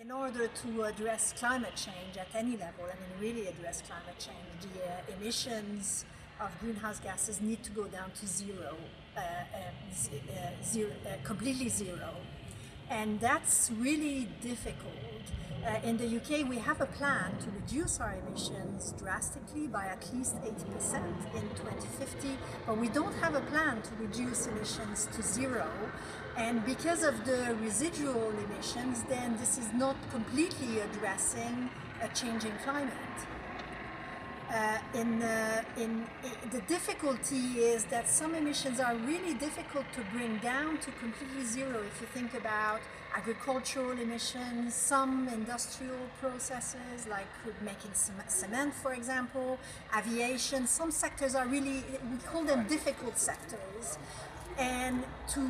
In order to address climate change at any level, I mean really address climate change, the uh, emissions of greenhouse gases need to go down to zero, uh, uh, zero uh, completely zero. And that's really difficult. Uh, in the UK, we have a plan to reduce our emissions drastically by at least 80% in 2050, but we don't have a plan to reduce emissions to zero. And because of the residual emissions, then this is not completely addressing a changing climate. Uh, in, uh, in, in, the difficulty is that some emissions are really difficult to bring down to completely zero. If you think about agricultural emissions, some industrial processes like making cement, for example, aviation, some sectors are really, we call them difficult sectors. And to,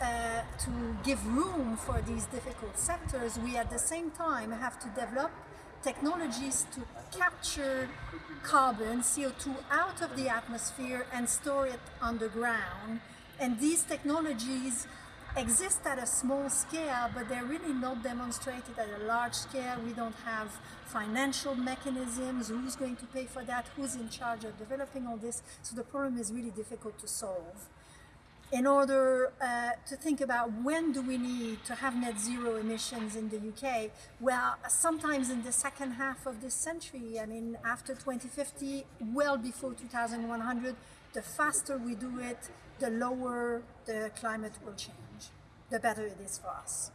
uh, to give room for these difficult sectors, we at the same time have to develop technologies to capture carbon, CO2 out of the atmosphere and store it underground. And these technologies exist at a small scale, but they're really not demonstrated at a large scale. We don't have financial mechanisms, who's going to pay for that, who's in charge of developing all this. So the problem is really difficult to solve in order uh, to think about when do we need to have net zero emissions in the UK, well, sometimes in the second half of this century, I mean, after 2050, well before 2100, the faster we do it, the lower the climate will change, the better it is for us.